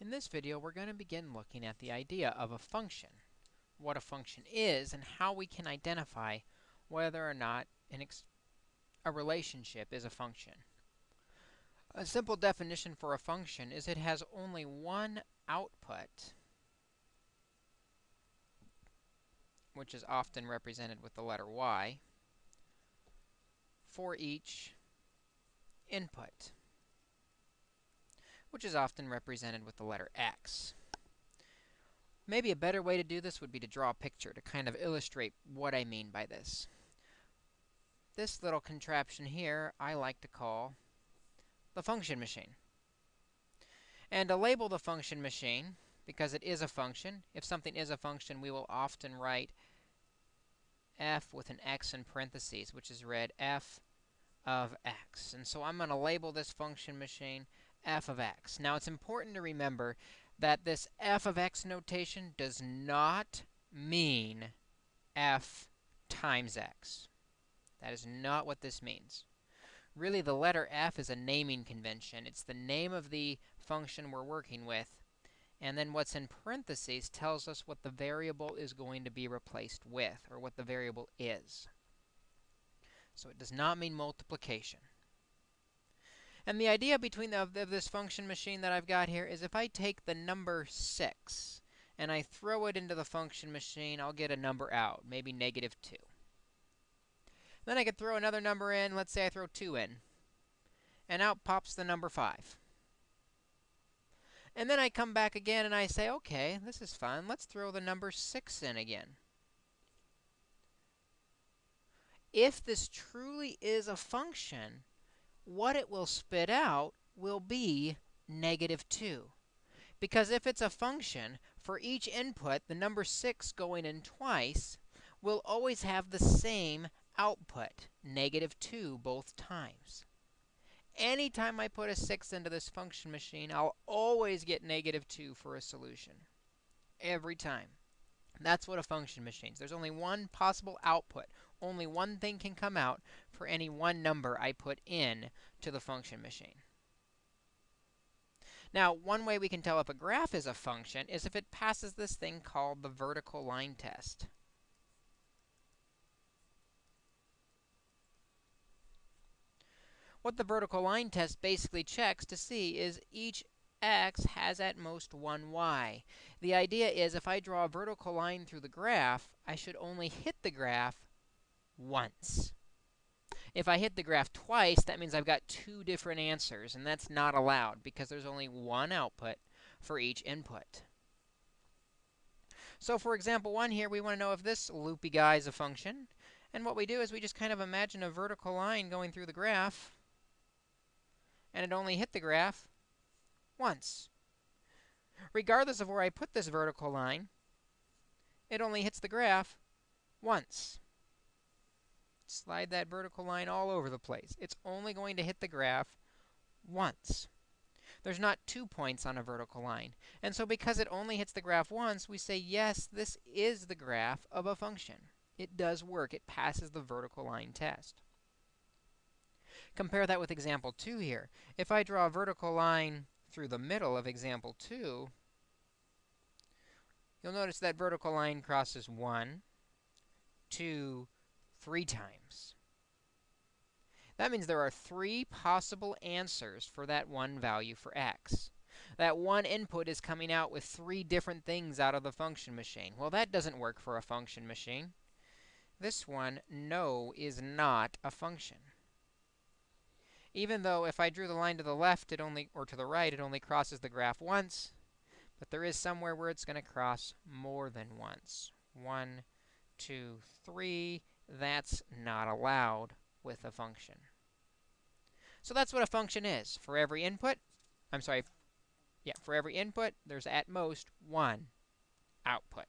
In this video, we're going to begin looking at the idea of a function, what a function is, and how we can identify whether or not a relationship is a function. A simple definition for a function is it has only one output, which is often represented with the letter y, for each input which is often represented with the letter x. Maybe a better way to do this would be to draw a picture to kind of illustrate what I mean by this. This little contraption here I like to call the function machine. And to label the function machine, because it is a function, if something is a function, we will often write f with an x in parentheses, which is read f of x. And so I'm going to label this function machine f of x. Now, it's important to remember that this f of x notation does not mean f times x. That is not what this means. Really, the letter f is a naming convention. It's the name of the function we're working with. And then what's in parentheses tells us what the variable is going to be replaced with, or what the variable is. So it does not mean multiplication. And the idea between the, of this function machine that I've got here is if I take the number 6 and I throw it into the function machine, I'll get a number out, maybe negative 2. Then I could throw another number in. Let's say I throw 2 in. And out pops the number 5. And then I come back again and I say, OK, this is fun. Let's throw the number 6 in again. If this truly is a function, what it will spit out will be negative 2. Because if it's a function, for each input, the number 6 going in twice will always have the same output, negative 2 both times. Anytime I put a 6 into this function machine, I'll always get negative 2 for a solution. Every time. That's what a function machine is. There's only one possible output. Only one thing can come out for any one number I put in to the function machine. Now, one way we can tell if a graph is a function is if it passes this thing called the vertical line test. What the vertical line test basically checks to see is each x has at most one y. The idea is if I draw a vertical line through the graph, I should only hit the graph once. If I hit the graph twice, that means I've got two different answers, and that's not allowed because there's only one output for each input. So for example 1 here, we want to know if this loopy guy is a function. And what we do is we just kind of imagine a vertical line going through the graph, and it only hit the graph once. Regardless of where I put this vertical line, it only hits the graph once slide that vertical line all over the place. It's only going to hit the graph once. There's not two points on a vertical line. And so because it only hits the graph once, we say, yes, this is the graph of a function. It does work. It passes the vertical line test. Compare that with example 2 here. If I draw a vertical line through the middle of example 2, you'll notice that vertical line crosses 1, 2, three times. That means there are three possible answers for that one value for x. That one input is coming out with three different things out of the function machine. Well, that doesn't work for a function machine. This one, no, is not a function. Even though if I drew the line to the left, it only or to the right, it only crosses the graph once. But there is somewhere where it's going to cross more than once. One, two, three, that's not allowed with a function. So that's what a function is. For every input, I'm sorry, yeah, for every input, there's at most one output.